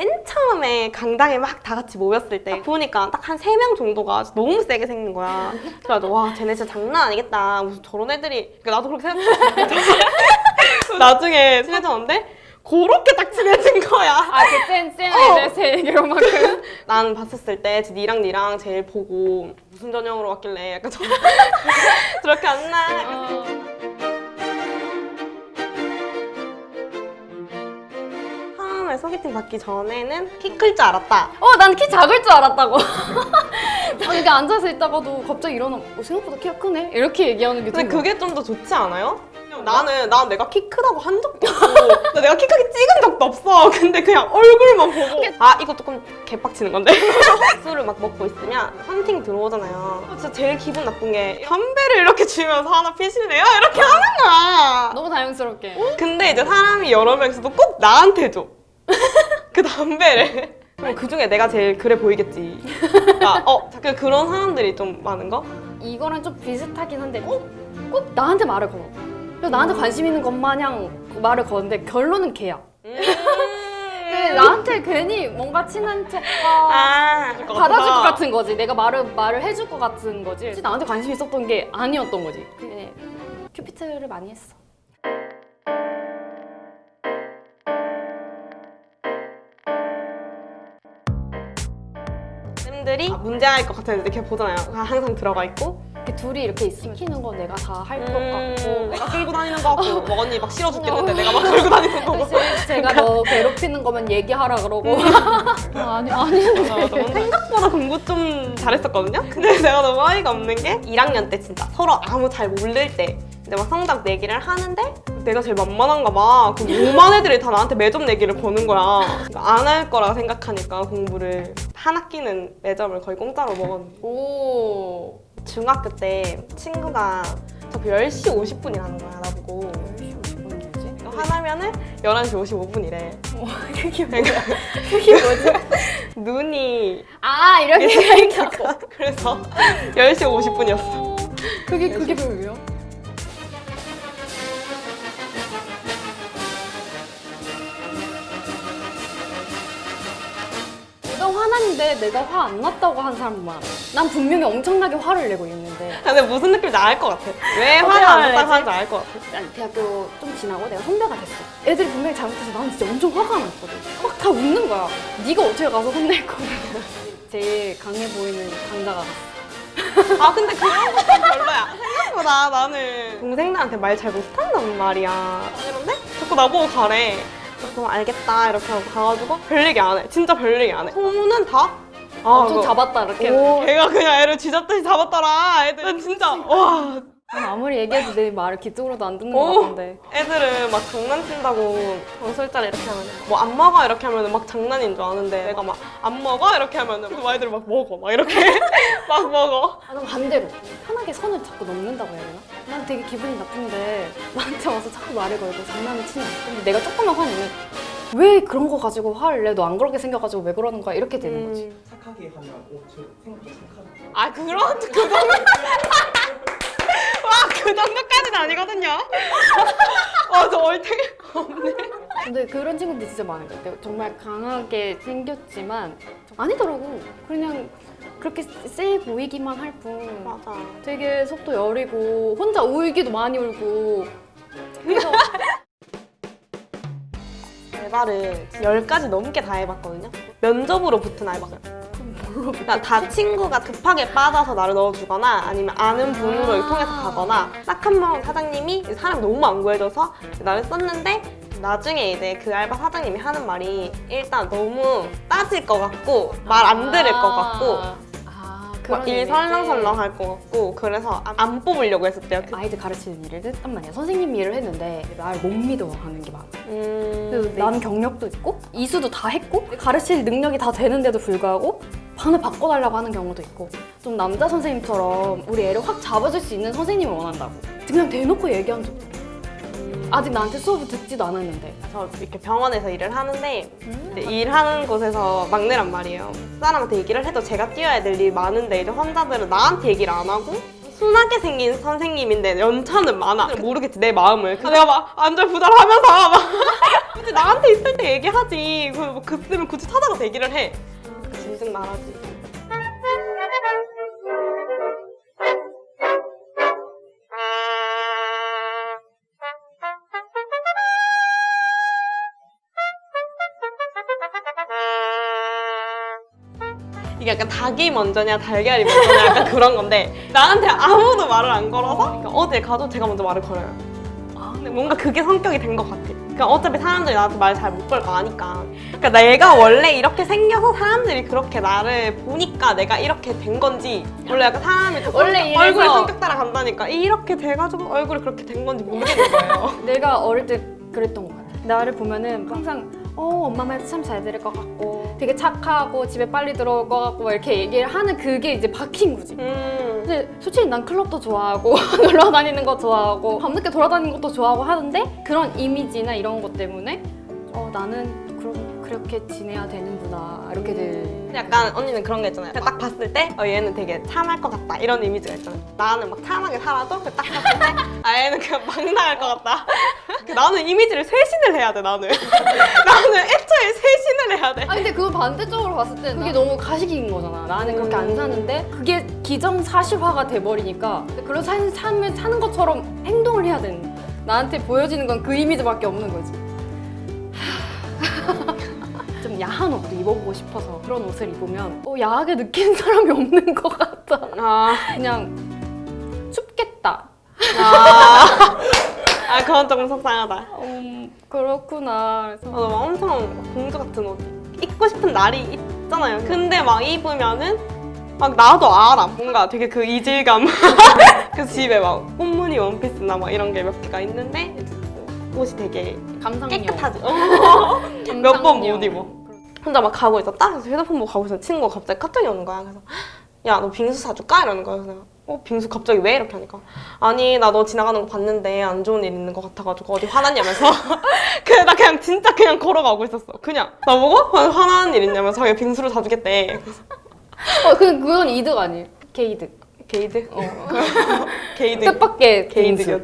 맨 처음에 강당에 막 다 같이 모였을 때 보니까 딱 한 세 명 정도가 너무 세게 생긴 거야. 그래가지고 와 쟤네 진짜 장난 아니겠다. 무슨 저런 애들이 그러니까 나도 그렇게 생각했어. 나중에 친해졌는데 그렇게 딱 친해진 거야. 아쌤 어. 이제 제 얘기로만큼 나는 봤었을 때 니랑 니랑 제일 보고 무슨 전형으로 왔길래 약간 저 저렇게 안 나. 어. 처음에 소개팅 받기 전에는 키 클 줄 알았다. 어, 난 키 작을 줄 알았다고. 아, 이게 앉아서 있다가도 갑자기 일어나, 어, 생각보다 키가 크네? 이렇게 얘기하는 게 근데 좀. 그게 좀 더 좋지 않아요? 나는 난 내가 키 크다고 한 적도 없고 내가 키 크게 찍은 적도 없어 근데 그냥 얼굴만 보고 아 이거 조금 개빡치는 건데 술을 막 먹고 있으면 헌팅 들어오잖아요 진짜 제일 기분 나쁜 게 담배를 이렇게 주면서 하나 피실래요? 이렇게 하는 거야 너무 자연스럽게. 근데 이제 사람이 여러 명 있어도 꼭 나한테 줘. 그 담배를. 그럼 그 중에 내가 제일 그래 보이겠지. 그러니까 어, 그 그런 사람들이 좀 많은 거? 이거랑 좀 비슷하긴 한데 꼭, 꼭 나한테 말을 걸어. 그래서 나한테 관심 있는 것 마냥 말을 거는데 결론은 걔야. 근데 나한테 괜히 뭔가 친한 척과 아, 받아줄 것 같은 거지. 내가 말을 말을 해줄 것 같은 거지. 나한테 관심 있었던 게 아니었던 거지. 큐피트를 많이 했어. 쌤들이 문제할 것 같았는데 이렇게 보잖아요. 항상 들어가 있고. 이렇게 둘이 이렇게 있으면 시키는 거 내가 다 할 것 같고 음, 내가 끌고 다니는 거 같고 뭐 언니 막 실어 죽겠는데 내가 막 끌고 다니는 거고. 사실 제가 너 괴롭히는 거면 얘기하라 그러고 아, 아니 아니 생각보다 공부 좀 잘했었거든요? 근데 내가 너무 어이가 없는 게 1학년 때 진짜 서로 아무 잘 모를 때 이제 막 성적 내기를 하는데 내가 제일 만만한가 봐. 그럼 5만 애들이 다 나한테 매점 내기를 거는 거야. 안 할 거라 생각하니까 공부를 한 학기는 매점을 거의 공짜로 먹었는데 오. 중학교 때 친구가 자꾸 10시 50분이 라는 거야 나보고 이거 하나면은 11시 55분이래. 그게 그러니까 그게 뭐지? 눈이 아 이렇게 그러니까 그래서 10시 50분이었어. 그게 그게 왜요? 화났는데 내가 화 안 났다고 한 사람 많아. 난 분명히 엄청나게 화를 내고 있는데. 근데 무슨 느낌인지 알 것 같아 왜 화가 안? 났다고 하는지 알 것 같아 난 대학교 좀 지나고 내가 선배가 됐어. 애들이 분명히 잘못해서 나는 진짜 엄청 화가 났거든. 막 다 웃는 거야. 네가 어떻게 가서 혼낼 거야. 제일 강해 보이는 강자가. 아 근데 그런 것도 별로야 생각보다 나는 동생들한테 말 잘 못한단 말이야 이런데 자꾸 나보고 가래 그럼 알겠다 이렇게 하고 가가지고 별 얘기 안 해. 진짜 별 얘기 안 해. 소문은 다? 아, 엄청 그거- 잡았다 이렇게. 오, 걔가 그냥 애를 쥐잡듯이 잡았더라 애들. 난 진짜. 와 난 아무리 얘기해도 내 말을 귀쪽으로도 안 듣는 오. 것 같은데. 애들은 막 장난친다고 방설자리 이렇게 하면 뭐 안 먹어 이렇게 하면 막 장난인 줄 아는데 내가 막 안 먹어 이렇게 하면 그 아이들이 막 먹어 막 이렇게 막 먹어 아, 난 반대로 편하게 선을 자꾸 넘는다고 해야 되나? 난 되게 기분이 나쁜데 나한테 와서 자꾸 말을 걸고 장난을 치는. 근데 내가 조금만 화내면 왜 그런 거 가지고 화를 내? 너 안 그렇게 생겨가지고 왜 그러는 거야? 이렇게 되는 거지. 음. 착하게 하면 오, 저 생각보다 착하다. 아 그런 그 정도 와그 정도까지는 아니거든요 와저 얼탱이 없네 근데 그런 친구들 진짜 많은 것 같아요. 정말 강하게 생겼지만 아니더라고. 그냥 그렇게 세 보이기만 할 뿐. 맞아 되게 속도 여리고 혼자 울기도 많이 울고 그래서 알바를 10가지 넘게 다 해봤거든요 면접으로 붙은 뭘로 그러니까 다 친구가 급하게 빠져서 나를 넣어주거나 아니면 아는 분으로 아. 통해서 가거나 딱 한 번 사장님이 사람 너무 안 구해줘서 나를 썼는데 나중에 이제 그 알바 사장님이 하는 말이 일단 너무 따질 것 같고 말 안 들을 것 같고 아, 막 그런 일. 설렁설렁 할 것 같고 그래서 안- 안 뽑으려고 했었대요 그- 아이들 가르치는 일을 했단 말이야. 선생님 일을 했는데 날 못 믿어 하는 게 많아. 음, 나는 경력도 있고 이수도 다 했고 가르칠 능력이 다 되는데도 불구하고 반을 바꿔달라고 하는 경우도 있고 좀 남자 선생님처럼 우리 애를 확 잡아줄 수 있는 선생님을 원한다고 그냥 대놓고 얘기한 적도 있고 음. 아직 나한테 수업을 듣지도 않았는데 저 이렇게 병원에서 일을 하는데 이제 일하는 곳에서 막내란 말이에요. 사람한테 얘기를 해도 제가 뛰어야 될 일이 많은데 이제 환자들은 나한테 얘기를 안 하고 순하게 생긴 선생님인데 연차는 많아. 모르겠지 내 마음을. 그래서 내가 막 안절부절하면서 막 나한테 있을 때 얘기하지 그뭐 급쓰면 굳이 찾아가서 얘기를 해 진즉 말하지 이게 약간 닭이 먼저냐 달걀이 먼저냐 약간 그런 건데 나한테 아무도 말을 안 걸어서 그러니까 어딜 가도 제가 먼저 말을 걸어요 근데 뭔가 그게 성격이 된 것 같아. 그러니까 어차피 사람들이 나한테 말 잘 못 걸 거 아니까. 그러니까 내가 원래 이렇게 생겨서 사람들이 그렇게 나를 보니까 내가 이렇게 된 건지 원래 약간 사람이 좀 원래 얼굴 성격 따라 간다니까 이렇게 돼가지고 얼굴이 그렇게 된 건지 모르겠는 거예요. 내가 어릴 때 그랬던 거야. 나를 보면은 항상 어 엄마 말참잘 들을 것 같고 되게 착하고 집에 빨리 들어올 것 같고 막 이렇게 얘기를 하는 그게 이제 박힌 거지. 음. 근데 솔직히 난 클럽도 좋아하고 놀러 다니는 거 좋아하고 밤늦게 돌아다니는 것도 좋아하고 하는데 그런 이미지나 이런 것 때문에 어 나는 그럼 그렇게 지내야 되는구나 이렇게 돼. 약간 언니는 그런 거 있잖아요. 딱 봤을 때 어, 얘는 되게 참할 것 같다 이런 이미지가 있잖아요. 나는 막 참하게 살아도 그딱 봤을 때아 얘는 그냥 막 나갈 것 같다. 그 나는 이미지를 쇄신을 해야 돼 나는. 나는 애초에 쇄신을 해야 돼. 아 근데 그거 반대쪽으로 봤을 때 그게 너무 가식인 거잖아. 나는 그렇게 안 사는데 그게 기정사실화가 돼버리니까 그런 삶, 삶을 사는 것처럼 행동을 해야 되는. 나한테 보여지는 건 그 이미지밖에 없는 거지. 좀 야한 옷도 입어보고 싶어서 그런 옷을 입으면 어, 야하게 느끼는 사람이 없는 것 같아. 아, 그냥 춥겠다. 아, 아 그건 조금 속상하다. 음, 그렇구나. 그래서 어, 막 엄청 공주 같은 옷 입고 싶은 날이 있잖아요. 근데 막 입으면은 막 나도 알아. 뭔가 되게 그 이질감. 그래서 집에 막 꽃무늬 원피스나 막 이런 게 몇 개가 있는데 옷이 되게 감상용. 깨끗하지. 어. 몇번 못. 입어. 혼자 막 가고 있었다. 그래서 휴대폰 보고 가고 있었는데 친구가 갑자기 카톡이 오는 거야. 그래서 야 너 빙수 사줄까? 이러는 거야. 그래서 어 빙수 갑자기 왜? 이렇게 하니까 아니 나 너 지나가는 거 봤는데 안 좋은 일 있는 것 같아가지고 어디 화났냐면서 그래 나 그냥 진짜 그냥 걸어가고 있었어. 그냥 나보고 화나는 일 있냐면서 자기 빙수를 사주겠대. 어, 그, 그건 이득 아니에요. 개이득. 개이득? 어. 개이득. 뜻밖의 개이득이었.